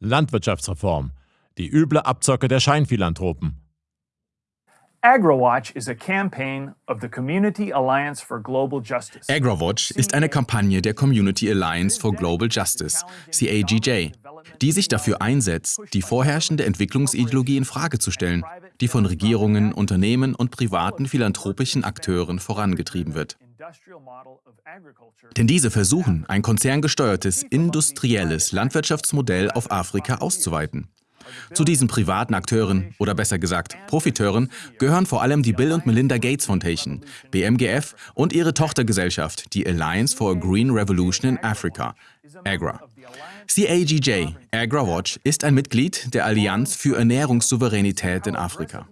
Landwirtschaftsreform. Die üble Abzocke der Scheinphilanthropen. AgriWatch ist eine Kampagne der Community Alliance for Global Justice, CAGJ, die sich dafür einsetzt, die vorherrschende Entwicklungsideologie in Frage zu stellen, die von Regierungen, Unternehmen und privaten philanthropischen Akteuren vorangetrieben wird. Denn diese versuchen, ein konzerngesteuertes, industrielles Landwirtschaftsmodell auf Afrika auszuweiten. Zu diesen privaten Akteuren oder besser gesagt Profiteuren gehören vor allem die Bill und Melinda Gates Foundation, BMGF und ihre Tochtergesellschaft, die Alliance for a Green Revolution in Africa, AGRA. CAGJ, AGRA Watch, ist ein Mitglied der Allianz für Ernährungssouveränität in Afrika.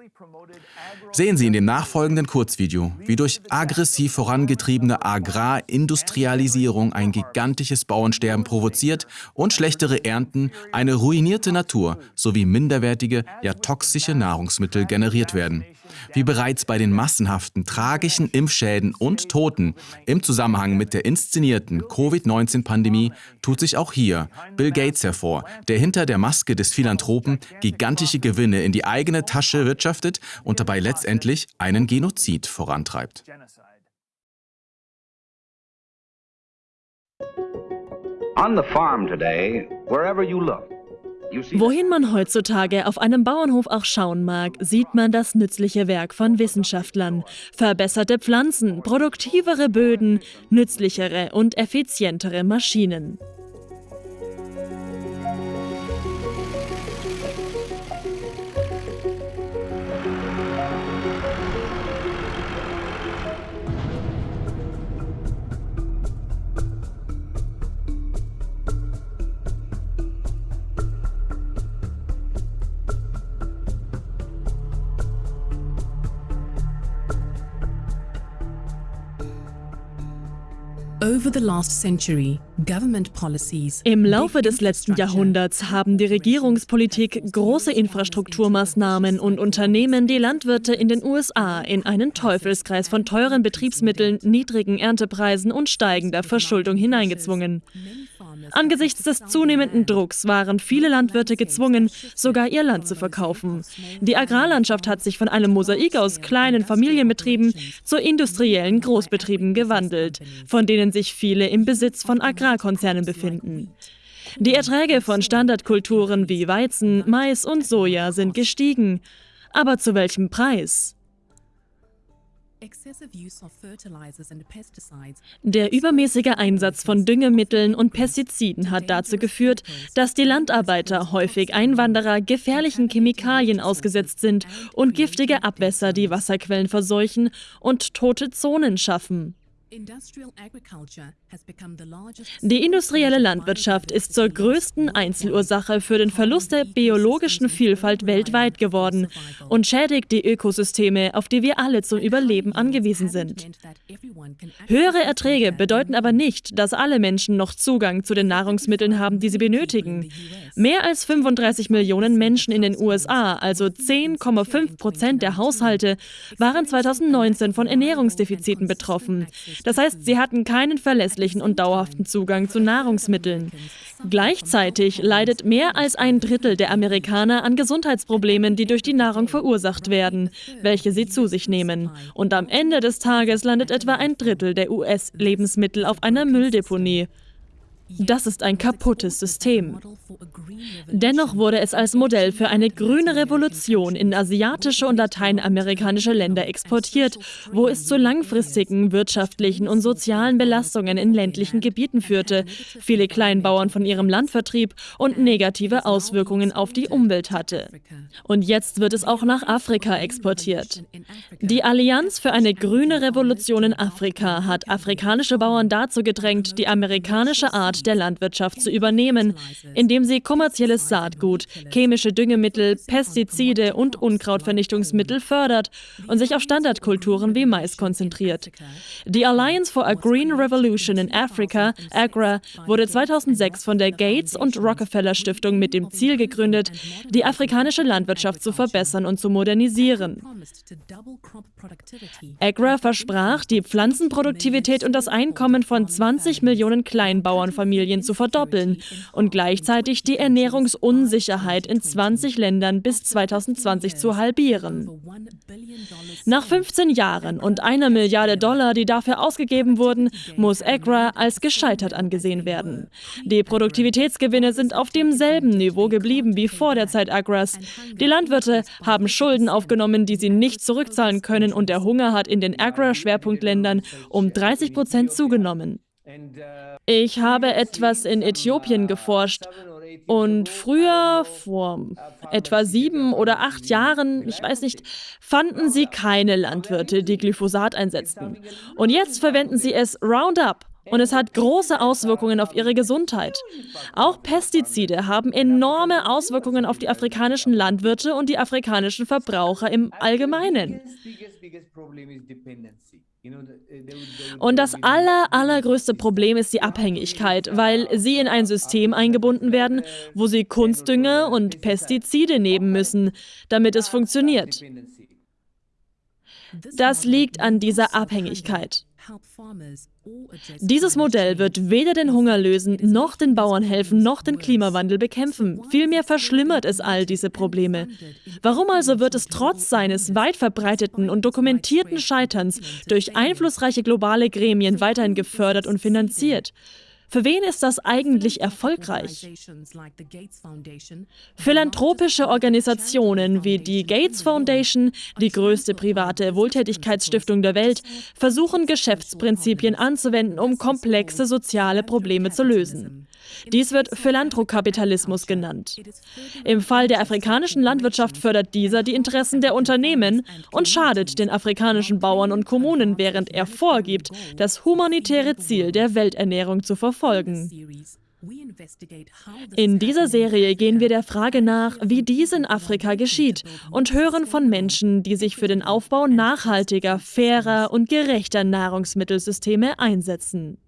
Sehen Sie in dem nachfolgenden Kurzvideo, wie durch aggressiv vorangetriebene Agrarindustrialisierung ein gigantisches Bauernsterben provoziert und schlechtere Ernten, eine ruinierte Natur sowie minderwertige, ja toxische Nahrungsmittel generiert werden. Wie bereits bei den massenhaften tragischen Impfschäden und Toten im Zusammenhang mit der inszenierten Covid-19-Pandemie tut sich auch hier Bill Gates hervor, der hinter der Maske des Philanthropen gigantische Gewinne in die eigene Tasche wirtschaftet und dabei letztendlich einen Genozid vorantreibt. Wohin man heutzutage auf einem Bauernhof auch schauen mag, sieht man das nützliche Werk von Wissenschaftlern. Verbesserte Pflanzen, produktivere Böden, nützlichere und effizientere Maschinen. Im Laufe des letzten Jahrhunderts haben die Regierungspolitik große Infrastrukturmaßnahmen und Unternehmen die Landwirte in den USA in einen Teufelskreis von teuren Betriebsmitteln, niedrigen Erntepreisen und steigender Verschuldung hineingezwungen. Angesichts des zunehmenden Drucks waren viele Landwirte gezwungen, sogar ihr Land zu verkaufen. Die Agrarlandschaft hat sich von einem Mosaik aus kleinen Familienbetrieben zu industriellen Großbetrieben gewandelt, von denen sich viele im Besitz von Agrarkonzernen befinden. Die Erträge von Standardkulturen wie Weizen, Mais und Soja sind gestiegen. Aber zu welchem Preis? Der übermäßige Einsatz von Düngemitteln und Pestiziden hat dazu geführt, dass die Landarbeiter, häufig Einwanderer, gefährlichen Chemikalien ausgesetzt sind und giftige Abwässer die Wasserquellen verseuchen und tote Zonen schaffen. Die industrielle Landwirtschaft ist zur größten Einzelursache für den Verlust der biologischen Vielfalt weltweit geworden und schädigt die Ökosysteme, auf die wir alle zum Überleben angewiesen sind. Höhere Erträge bedeuten aber nicht, dass alle Menschen noch Zugang zu den Nahrungsmitteln haben, die sie benötigen. Mehr als 35 Millionen Menschen in den USA, also 10,5 Prozent der Haushalte, waren 2019 von Ernährungsdefiziten betroffen. Das heißt, sie hatten keinen verlässlichen und dauerhaften Zugang zu Nahrungsmitteln. Gleichzeitig leidet mehr als ein Drittel der Amerikaner an Gesundheitsproblemen, die durch die Nahrung verursacht werden, welche sie zu sich nehmen. Und am Ende des Tages landet etwa ein Drittel der US-Lebensmittel auf einer Mülldeponie. Das ist ein kaputtes System. Dennoch wurde es als Modell für eine grüne Revolution in asiatische und lateinamerikanische Länder exportiert, wo es zu langfristigen wirtschaftlichen und sozialen Belastungen in ländlichen Gebieten führte, viele Kleinbauern von ihrem Land vertrieb und negative Auswirkungen auf die Umwelt hatte. Und jetzt wird es auch nach Afrika exportiert. Die Allianz für eine grüne Revolution in Afrika hat afrikanische Bauern dazu gedrängt, die amerikanische Art der Landwirtschaft zu übernehmen, indem sie kommerzielles Saatgut, chemische Düngemittel, Pestizide und Unkrautvernichtungsmittel fördert und sich auf Standardkulturen wie Mais konzentriert. Die Alliance for a Green Revolution in Africa, AGRA, wurde 2006 von der Gates und Rockefeller Stiftung mit dem Ziel gegründet, die afrikanische Landwirtschaft zu verbessern und zu modernisieren. AGRA versprach, die Pflanzenproduktivität und das Einkommen von 20 Millionen Kleinbauernfamilien Familien zu verdoppeln und gleichzeitig die Ernährungsunsicherheit in 20 Ländern bis 2020 zu halbieren. Nach 15 Jahren und einer Milliarde Dollar, die dafür ausgegeben wurden, muss Agra als gescheitert angesehen werden. Die Produktivitätsgewinne sind auf demselben Niveau geblieben wie vor der Zeit Agras. Die Landwirte haben Schulden aufgenommen, die sie nicht zurückzahlen können und der Hunger hat in den Agra-Schwerpunktländern um 30 Prozent zugenommen. Ich habe etwas in Äthiopien geforscht und früher, vor etwa sieben oder acht Jahren, ich weiß nicht, fanden sie keine Landwirte, die Glyphosat einsetzten. Und jetzt verwenden sie es Roundup. Und es hat große Auswirkungen auf ihre Gesundheit. Auch Pestizide haben enorme Auswirkungen auf die afrikanischen Landwirte und die afrikanischen Verbraucher im Allgemeinen. Und das aller, allergrößte Problem ist die Abhängigkeit, weil sie in ein System eingebunden werden, wo sie Kunstdünger und Pestizide nehmen müssen, damit es funktioniert. Das liegt an dieser Abhängigkeit. Dieses Modell wird weder den Hunger lösen, noch den Bauern helfen, noch den Klimawandel bekämpfen. Vielmehr verschlimmert es all diese Probleme. Warum also wird es trotz seines weit verbreiteten und dokumentierten Scheiterns durch einflussreiche globale Gremien weiterhin gefördert und finanziert? Für wen ist das eigentlich erfolgreich? Philanthropische Organisationen wie die Gates Foundation, die größte private Wohltätigkeitsstiftung der Welt, versuchen Geschäftsprinzipien anzuwenden, um komplexe soziale Probleme zu lösen. Dies wird Philanthrokapitalismus genannt. Im Fall der afrikanischen Landwirtschaft fördert dieser die Interessen der Unternehmen und schadet den afrikanischen Bauern und Kommunen, während er vorgibt, das humanitäre Ziel der Welternährung zu verfolgen. In dieser Serie gehen wir der Frage nach, wie dies in Afrika geschieht und hören von Menschen, die sich für den Aufbau nachhaltiger, fairer und gerechter Nahrungsmittelsysteme einsetzen.